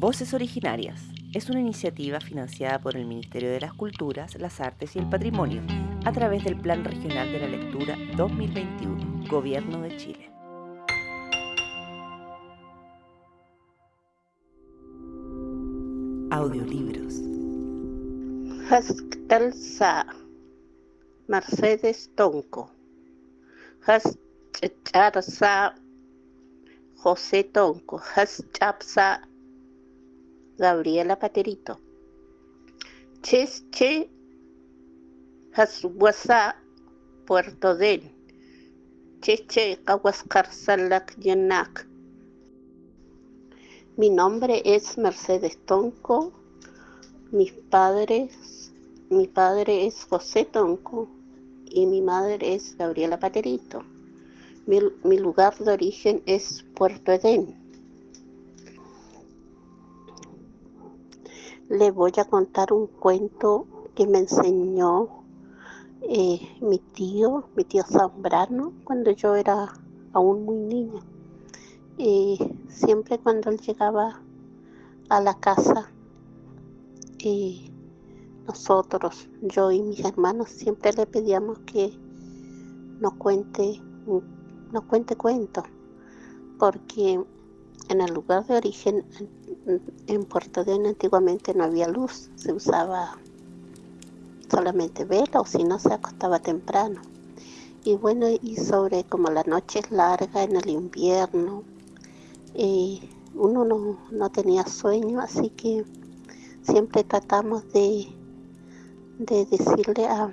Voces Originarias es una iniciativa financiada por el Ministerio de las Culturas, las Artes y el Patrimonio a través del Plan Regional de la Lectura 2021, Gobierno de Chile. Audiolibros. Mercedes Tonco. Hascharsa José Tonco. Haschapsa Gabriela Paterito. Chesche Haswasa Puerto Den. Cheche Salak Yenak. Mi nombre es Mercedes Tonco. Mis padres, mi padre es José Tonco y mi madre es Gabriela Paterito. Mi, mi lugar de origen es Puerto Edén. Le voy a contar un cuento que me enseñó eh, mi tío, mi tío Zambrano, cuando yo era aún muy niña. Y siempre cuando él llegaba a la casa, y nosotros, yo y mis hermanos, siempre le pedíamos que nos cuente, nos cuente cuentos, porque en el lugar de origen, en Puerto de antiguamente no había luz, se usaba solamente vela o si no se acostaba temprano. Y bueno, y sobre como la noche es larga en el invierno, uno no, tenía sueño, así que siempre tratamos de, de decirle a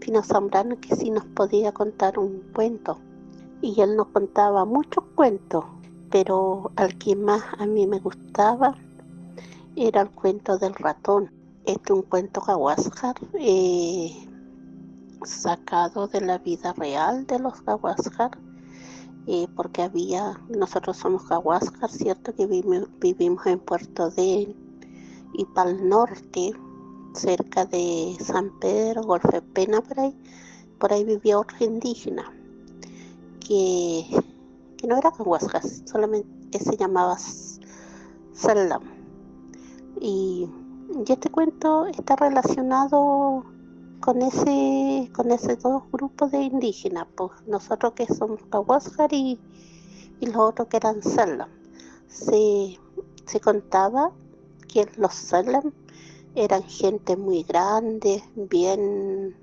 Pino Zambrano que sí nos podía contar un cuento. Y él nos contaba muchos cuentos, pero al que más a mí me gustaba era el cuento del ratón. Este es un cuento Gawascar eh, sacado de la vida real de los Gawascar, eh, porque había, nosotros somos Gawascar, ¿cierto? Que vivimos, en Puerto de y para el norte, cerca de San Pedro, Golfe Pena, por ahí, por ahí vivía otro indígena que que no era Cahuasca, solamente se llamaba Salam. Y, este cuento está relacionado con ese con ese dos grupos de indígenas, pues nosotros que somos Cahuascar y, los otros que eran Salam. Se, contaba que los Salam eran gente muy grande, bien,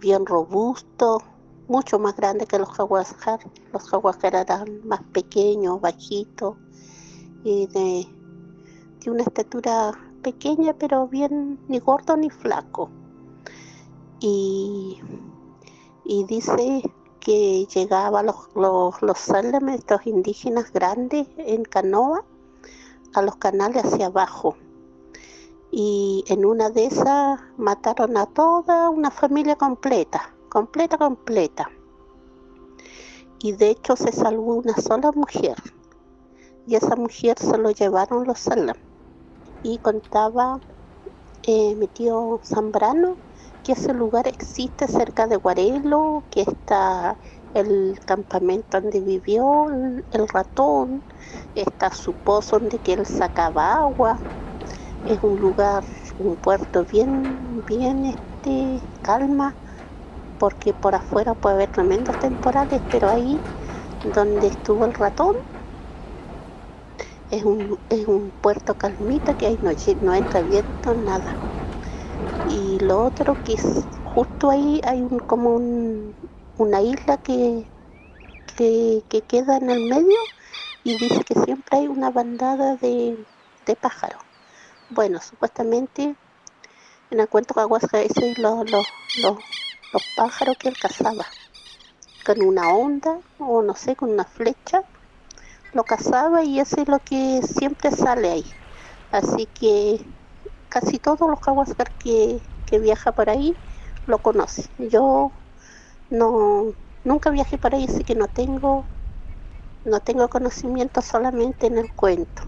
bien robusto, mucho más grande que los jaguascar. Los jaguascar eran más pequeños, bajitos y de, una estatura pequeña, pero bien ni gordo ni flaco. Y, dice que llegaba los, los, los estos indígenas grandes, en canoa, a los canales hacia abajo. Y en una de esas mataron a toda una familia completa completa, completa. Y de hecho se salvó una sola mujer. Y esa mujer se lo llevaron los salam. Y contaba eh, mi tío Zambrano que ese lugar existe cerca de Guarelo, que está el campamento donde vivió el, ratón, está su pozo donde él sacaba agua, es un lugar, un puerto bien, bien este, calma, porque por afuera puede haber tremendos temporales, pero ahí donde estuvo el ratón es un, es un puerto calmita que ahí no, no entra viento, nada. Y lo otro que es justo ahí hay un, como una isla que, que, queda en el medio y dice que siempre hay una bandada de, pájaros. Bueno, supuestamente en el cuento de Aguasca ese lo, lo, lo, los pájaros que él cazaba. Con una onda o no sé, con una flecha, lo cazaba y eso es lo que siempre sale ahí. Así que casi todos los jaguascar que, que viaja por ahí lo conocen. Yo no nunca viajé por ahí, así que no tengo no tengo conocimiento solamente en el cuento.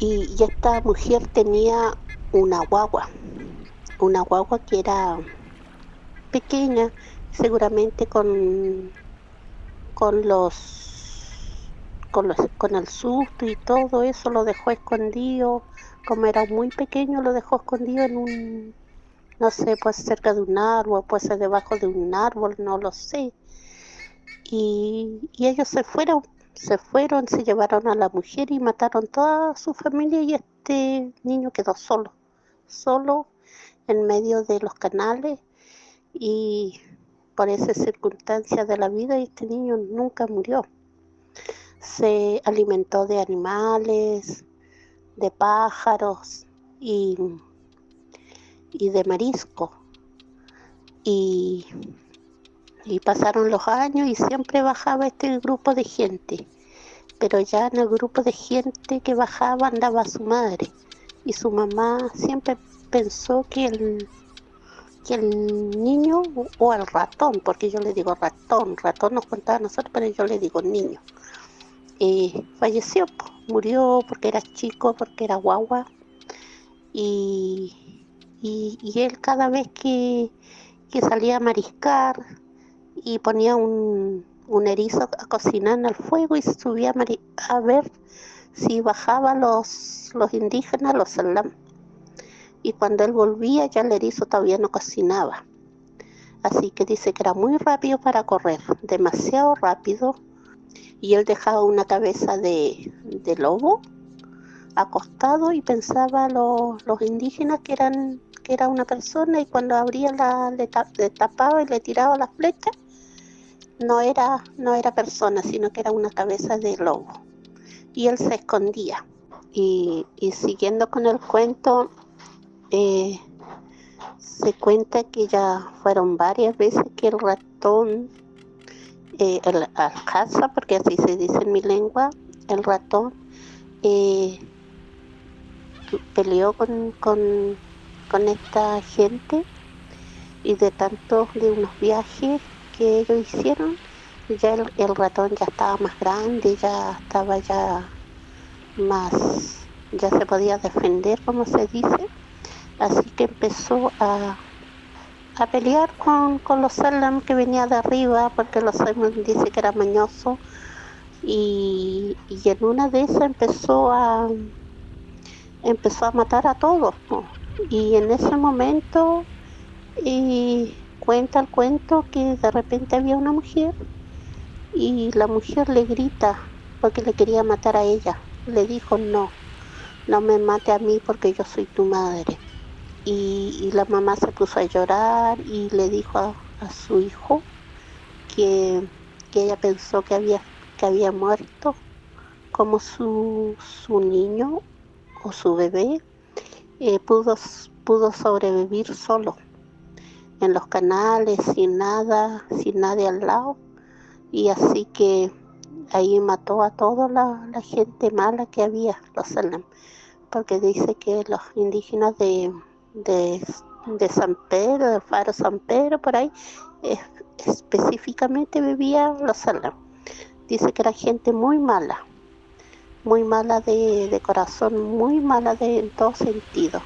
Y, y esta mujer tenía una guagua, una guagua que era pequeña, seguramente con, con los con, con el susto y todo eso lo dejó escondido, como era muy pequeño lo dejó escondido en un, no sé, pues cerca de un árbol, pues debajo de un árbol, no lo sé. Y, y ellos se fueron, se fueron, se llevaron a la mujer y mataron toda su familia y este niño quedó solo, solo en medio de los canales y por esa circunstancia de la vida este niño nunca murió. Se alimentó de animales, de pájaros y, y de marisco. Y, y pasaron los años y siempre bajaba este grupo de gente. Pero ya en el grupo de gente que bajaba andaba su madre. Y su mamá siempre pensó que el, el niño o el ratón, porque yo le digo ratón, ratón nos contaba a nosotros, pero yo le digo niño, eh, falleció, murió porque era chico, porque era guagua, y, y, él cada vez que, que, salía a mariscar y ponía un, un erizo a cocinar en el fuego y subía a, a ver si bajaban los, los indígenas, los salam y cuando él volvía ya el erizo todavía no cocinaba. Así que dice que era muy rápido para correr, demasiado rápido. Y él dejaba una cabeza de, lobo acostado y pensaba los, los indígenas que eran que era una persona y cuando abría la le, tapaba y le tiraba la flecha no era no era persona sino que era una cabeza de lobo y él se escondía y siguiendo con el cuento eh, se cuenta que ya fueron varias veces que el ratón, eh, el alcaza, porque así se dice en mi lengua, el ratón, eh, peleó con, con, con, esta gente y de tantos de unos viajes que ellos hicieron, ya el, el ratón ya estaba más grande, ya estaba ya más, ya se podía defender, como se dice Así que empezó a, a pelear con, los Salam que venía de arriba, porque los Salam dice que era mañoso. Y, en una de esas empezó a empezó a matar a todos. Y en ese momento y cuenta el cuento que de repente había una mujer y la mujer le grita porque le quería matar a ella. Le dijo, no, no me mate a mí porque yo soy tu madre y, la mamá se puso a llorar y le dijo a, su hijo que, ella pensó que había, que había muerto como su, su niño o su bebé eh, pudo, pudo sobrevivir solo en los canales sin nada, sin nadie al lado. Y así que ahí mató a toda la, la gente mala que había, los Salem, porque dice que los indígenas de, de, San Pedro, del faro San Pedro, por ahí, específicamente vivía los Salam. Dice que era gente muy mala, muy mala de, corazón, muy mala de, en todo sentido,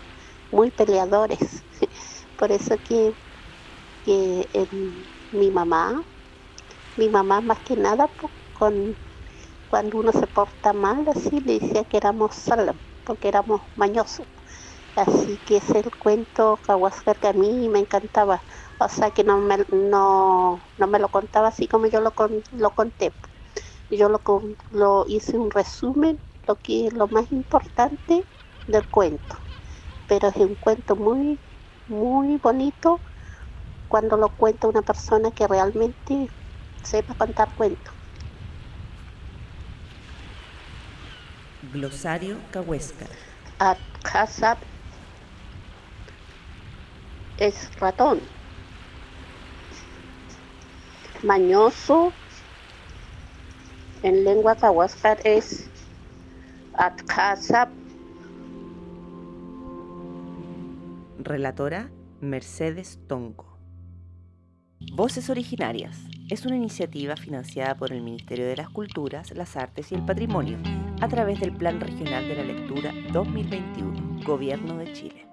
muy peleadores. Por eso que, mi mamá, mi mamá más que nada, pues, con, cuando uno se porta mal así, le decía que éramos Salam, porque éramos mañosos. Así que es el cuento Kawascar que a mí me encantaba. O sea que no me, no, no me lo contaba así como yo lo, lo conté. Yo lo, lo hice un resumen, lo que lo más importante del cuento. Pero es un cuento muy, muy bonito cuando lo cuenta una persona que realmente sepa contar cuentos. Glosario Cahuéscar. Es ratón. Mañoso en lengua tahuascar es Atkazap. Relatora Mercedes Tonco. Voces Originarias es una iniciativa financiada por el Ministerio de las Culturas, las Artes y el Patrimonio a través del Plan Regional de la Lectura 2021, Gobierno de Chile.